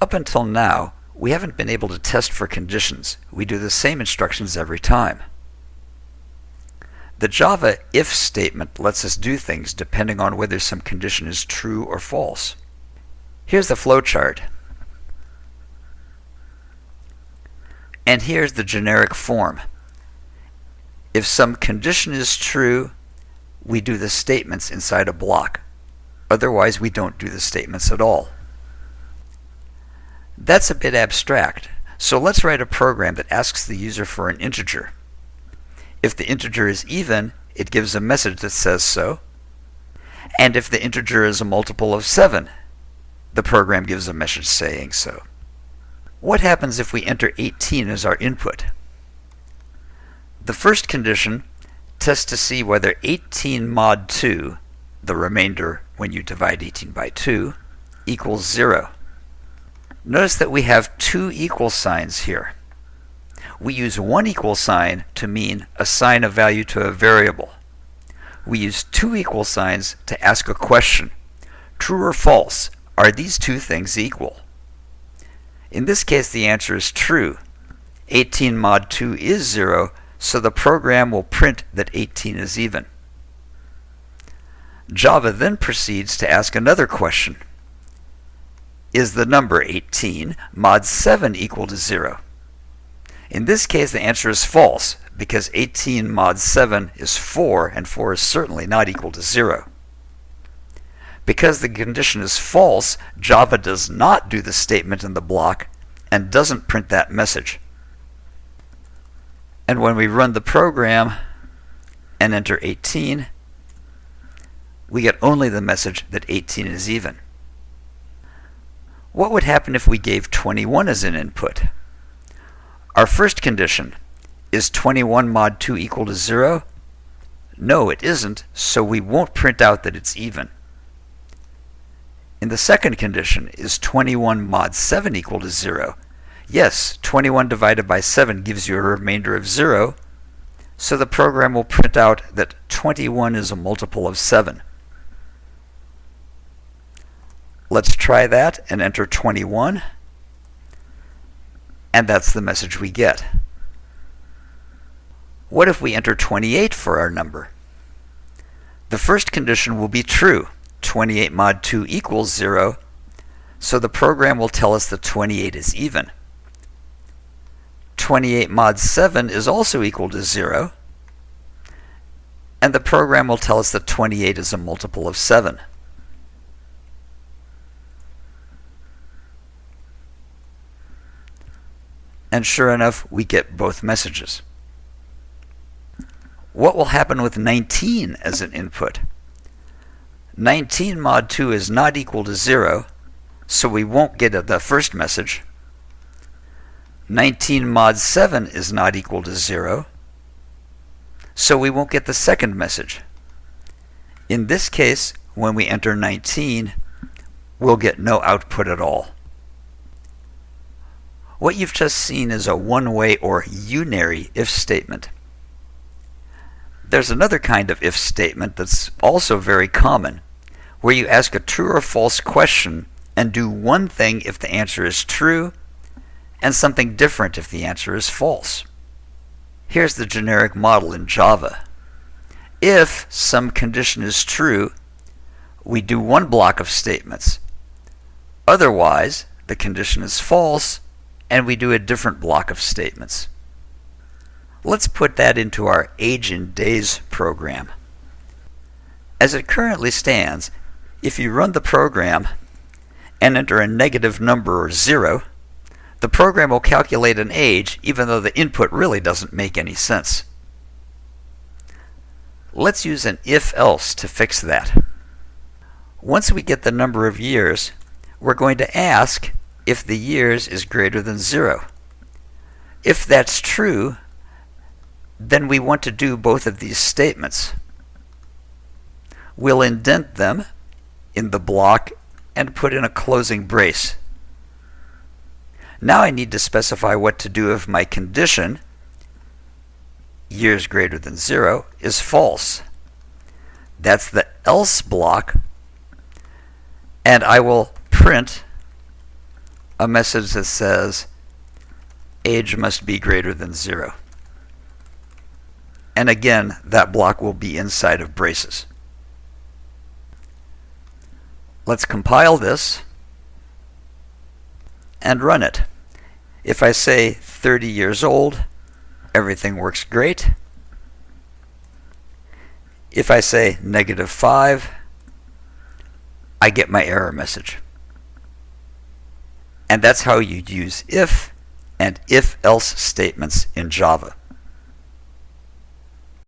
Up until now, we haven't been able to test for conditions. We do the same instructions every time. The Java if statement lets us do things depending on whether some condition is true or false. Here's the flowchart. And here's the generic form. If some condition is true, we do the statements inside a block. Otherwise, we don't do the statements at all. That's a bit abstract, so let's write a program that asks the user for an integer. If the integer is even, it gives a message that says so. And if the integer is a multiple of 7, the program gives a message saying so. What happens if we enter 18 as our input? The first condition tests to see whether 18 mod 2, the remainder when you divide 18 by 2, equals 0. Notice that we have two equal signs here. We use one equal sign to mean assign a value to a variable. We use two equal signs to ask a question. True or false, are these two things equal? In this case, the answer is true. 18 mod 2 is 0, so the program will print that 18 is even. Java then proceeds to ask another question. Is the number 18 mod 7 equal to 0? In this case, the answer is false, because 18 mod 7 is 4, and 4 is certainly not equal to 0. Because the condition is false, Java does not do the statement in the block and doesn't print that message. And when we run the program and enter 18, we get only the message that 18 is even. What would happen if we gave 21 as an input? Our first condition, is 21 mod 2 equal to 0? No, it isn't, so we won't print out that it's even. In the second condition, is 21 mod 7 equal to 0? Yes, 21 divided by 7 gives you a remainder of 0, so the program will print out that 21 is a multiple of 7. Let's try that and enter 21 and that's the message we get. What if we enter 28 for our number? The first condition will be true. 28 mod 2 equals 0, so the program will tell us that 28 is even. 28 mod 7 is also equal to 0, and the program will tell us that 28 is a multiple of 7. And sure enough, we get both messages. What will happen with 19 as an input? 19 mod 2 is not equal to 0, so we won't get the first message. 19 mod 7 is not equal to 0, so we won't get the second message. In this case, when we enter 19, we'll get no output at all. What you've just seen is a one-way or unary if statement. There's another kind of if statement that's also very common, where you ask a true or false question and do one thing if the answer is true and something different if the answer is false. Here's the generic model in Java. If some condition is true, we do one block of statements. Otherwise, the condition is false and we do a different block of statements. Let's put that into our age in days program. As it currently stands, if you run the program and enter a negative number or zero, the program will calculate an age even though the input really doesn't make any sense. Let's use an if-else to fix that. Once we get the number of years, we're going to ask if the years is greater than 0. If that's true, then we want to do both of these statements. We'll indent them in the block and put in a closing brace. Now I need to specify what to do if my condition, years greater than 0, is false. That's the else block, and I will print a message that says age must be greater than zero. And again, that block will be inside of braces. Let's compile this and run it. If I say 30 years old, everything works great. If I say negative 5, I get my error message. And that's how you use if and if-else statements in Java.